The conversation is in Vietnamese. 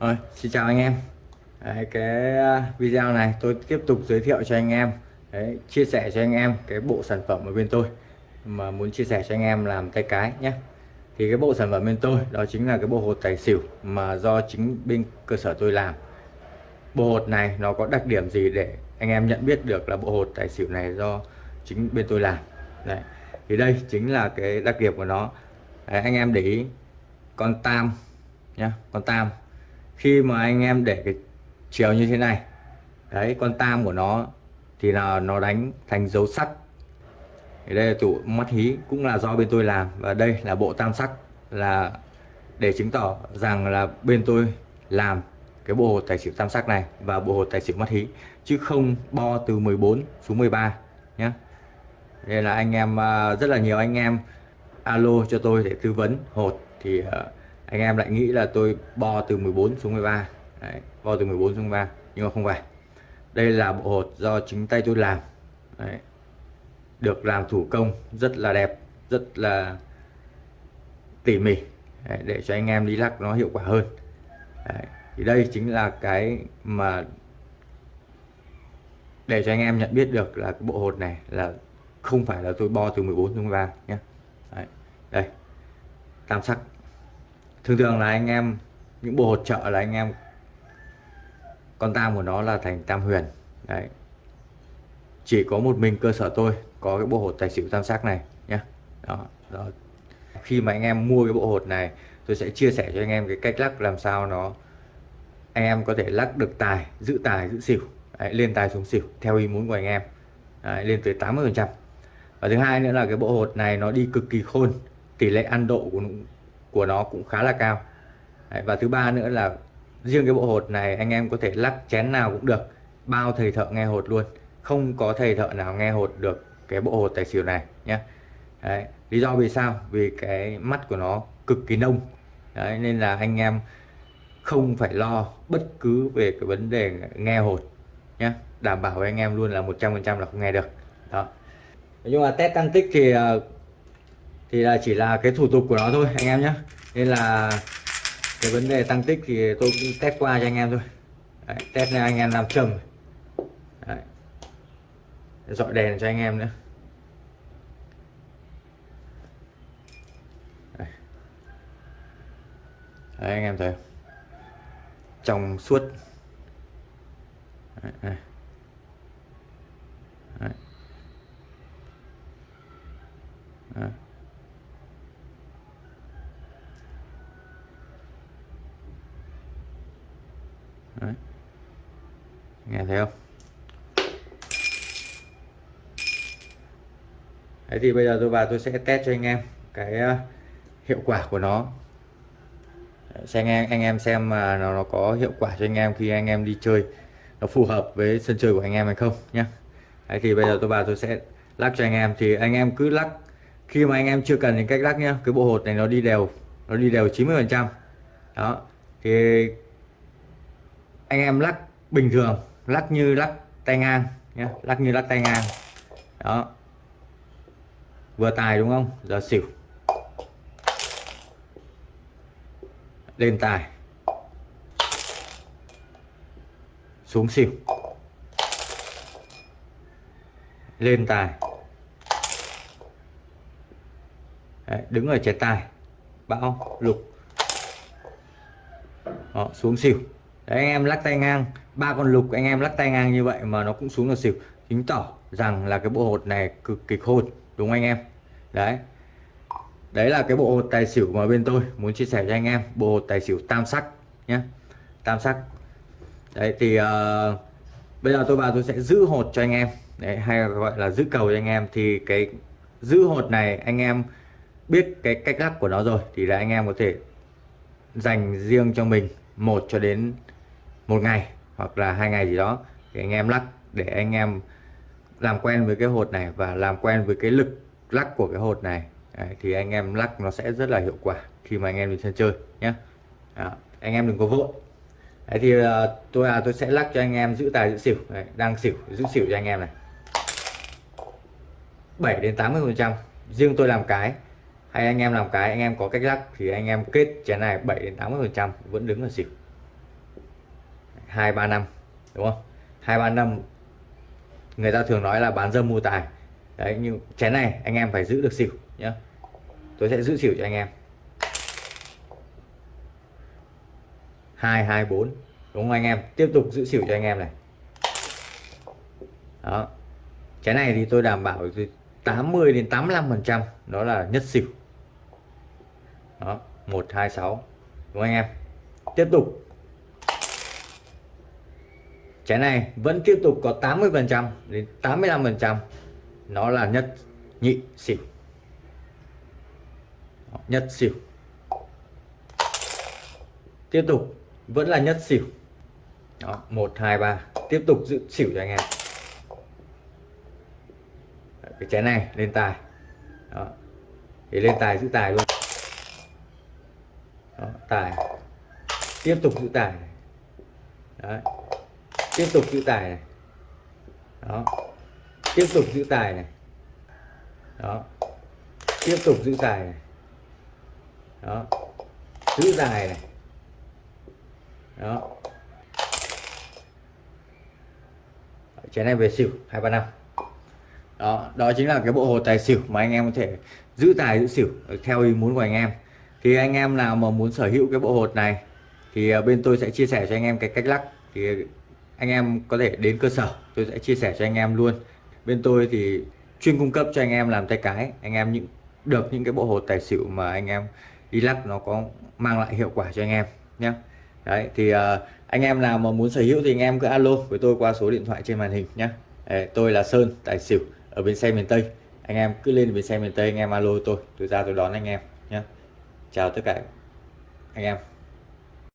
Rồi, xin chào anh em. Đấy, cái à, video này tôi tiếp tục giới thiệu cho anh em. Đấy, chia sẻ cho anh em cái bộ sản phẩm ở bên tôi mà muốn chia sẻ cho anh em làm tay cái nhé. Thì cái bộ sản phẩm bên tôi đó chính là cái bộ hột tài xỉu mà do chính bên cơ sở tôi làm. Bộ hột này nó có đặc điểm gì để anh em nhận biết được là bộ hột tài xỉu này do chính bên tôi làm? Đấy. thì đây chính là cái đặc điểm của nó. Đấy, anh em để ý con tam nhá con tam khi mà anh em để cái chiều như thế này, đấy, con tam của nó thì là nó đánh thành dấu sắt. Thì đây là tụ mắt hí, cũng là do bên tôi làm. Và đây là bộ tam sắc là để chứng tỏ rằng là bên tôi làm cái bộ hột tài xỉu tam sắc này và bộ hột tài xỉu mắt hí, chứ không bo từ 14 xuống 13 nhé đây là anh em à, rất là nhiều anh em alo cho tôi để tư vấn hột. Thì à, anh em lại nghĩ là tôi bo từ 14 xuống 13 Đấy, bo từ 14 xuống 13 nhưng mà không phải đây là bộ hột do chính tay tôi làm Đấy. được làm thủ công rất là đẹp rất là tỉ mỉ Đấy, để cho anh em đi lắc nó hiệu quả hơn Đấy. thì đây chính là cái mà để cho anh em nhận biết được là cái bộ hột này là không phải là tôi bo từ 14 xuống 13 nhé Đấy. đây tam sắc thường thường là anh em những bộ hột trợ là anh em con tam của nó là thành tam huyền. Đấy. Chỉ có một mình cơ sở tôi có cái bộ hột tài xỉu tam sắc này nhé đó, đó. Khi mà anh em mua cái bộ hột này tôi sẽ chia sẻ cho anh em cái cách lắc làm sao nó anh em có thể lắc được tài giữ tài giữ xỉu. Đấy, lên tài xuống xỉu theo ý muốn của anh em. Đấy, lên tới 80 phần trăm. Và thứ hai nữa là cái bộ hột này nó đi cực kỳ khôn tỷ lệ ăn độ của của nó cũng khá là cao. Đấy, và thứ ba nữa là riêng cái bộ hột này anh em có thể lắc chén nào cũng được bao thầy thợ nghe hột luôn. Không có thầy thợ nào nghe hột được cái bộ hột tài xỉu này nhé. Đấy, lý do vì sao? Vì cái mắt của nó cực kỳ nông. Đấy, nên là anh em không phải lo bất cứ về cái vấn đề nghe hột nhé. Đảm bảo với anh em luôn là 100% là không nghe được. Đó. Nhưng mà test tăng tích thì ờ, thì là chỉ là cái thủ tục của nó thôi anh em nhé nên là cái vấn đề tăng tích thì tôi cũng test qua cho anh em thôi Đấy, test này anh em làm trầm Đấy. dọi đèn cho anh em nữa Đấy. Đấy, anh em thấy trong suốt Đấy, đây. Nghe thấy không? Đấy thì bây giờ tôi vào tôi sẽ test cho anh em cái ờ, hiệu quả của nó. Xem anh em anh em xem mà nó, nó có hiệu quả cho anh em khi anh em đi chơi. Nó phù hợp với sân chơi của anh em hay không nhé Đấy thì bây giờ tôi vào tôi sẽ lắc cho anh em. Thì anh em cứ lắc. Khi mà anh em chưa cần những cách lắc nhá. Cái bộ hột này nó đi đều nó đi đều 90 phần trăm. Đó. Thì anh em lắc bình thường lắc như lắc tay ngang nhé lắc như lắc tay ngang. Đó. Vừa tài đúng không? Giờ xỉu. Lên tài. Xuống xỉu. Lên tài. Đấy, đứng ở trái tài. Bão lục. Đó, xuống xỉu. Đấy, anh em lắc tay ngang ba con lục anh em lắc tay ngang như vậy mà nó cũng xuống là xỉu. Chứng tỏ rằng là cái bộ hột này cực kỳ khôn đúng không anh em? Đấy. Đấy là cái bộ hột tài xỉu mà bên tôi muốn chia sẻ cho anh em bộ hột tài xỉu tam sắc nhé tam sắc. Đấy thì uh, bây giờ tôi vào tôi sẽ giữ hột cho anh em. Đấy, hay gọi là giữ cầu cho anh em. Thì cái giữ hột này anh em biết cái cách lắc của nó rồi thì là anh em có thể dành riêng cho mình một cho đến một ngày hoặc là hai ngày gì đó thì anh em lắc để anh em làm quen với cái hột này và làm quen với cái lực lắc của cái hột này Đấy, thì anh em lắc nó sẽ rất là hiệu quả khi mà anh em đi sân chơi nhé Đó, anh em đừng có vội Đấy, thì uh, tôi à, tôi sẽ lắc cho anh em giữ tài giữ xỉu Đấy, đang xỉu giữ xỉu cho anh em này 7 đến 80 phần trăm riêng tôi làm cái hay anh em làm cái anh em có cách lắc thì anh em kết chén này 7 đến 80 phần trăm vẫn đứng ở xỉu hai ba năm, đúng không? Hai ba năm, người ta thường nói là bán dâm mua tài. Đấy, nhưng chén này anh em phải giữ được xỉu nhé tôi sẽ giữ xỉu cho anh em. Hai hai, bốn, đúng không anh em? Tiếp tục giữ xỉu cho anh em này. Đó. Chén này thì tôi đảm bảo từ 80 đến 85 phần trăm đó là nhất xỉu. Đó, một, hai, sáu, đúng không anh em? Tiếp tục. Trái này vẫn tiếp tục có 80 phần trăm đến 85 phần trăm. Nó là nhất nhị xỉu. Nhất xỉu. Tiếp tục vẫn là nhất xỉu. Đó một hai ba. Tiếp tục giữ xỉu cho anh em. Cái trái này lên tài. Đó thì lên tài giữ tài luôn. Đó, tài. Tiếp tục giữ tài. Đấy tiếp tục giữ tài này. Đó. Tiếp tục giữ tài này. Đó. Tiếp tục giữ tài này. Đó. Giữ tài này. Đó. Chén này về xỉu, hai ba năm. Đó đó chính là cái bộ hồ tài xỉu mà anh em có thể giữ tài, giữ xỉu theo ý muốn của anh em. Thì anh em nào mà muốn sở hữu cái bộ hột này, thì à, bên tôi sẽ chia sẻ cho anh em cái cách lắc. Thì anh em có thể đến cơ sở tôi sẽ chia sẻ cho anh em luôn. Bên tôi thì chuyên cung cấp cho anh em làm tay cái. Anh em những được những cái bộ hột tài xỉu mà anh em đi lắc nó có mang lại hiệu quả cho anh em nhé đấy thì uh, anh em nào mà muốn sở hữu thì anh em cứ alo với tôi qua số điện thoại trên màn hình nhé tôi là Sơn tài xỉu ở bên xe miền Tây. Anh em cứ lên bên xe miền Tây anh em alo tôi tôi ra tôi đón anh em nhé chào tất cả anh em.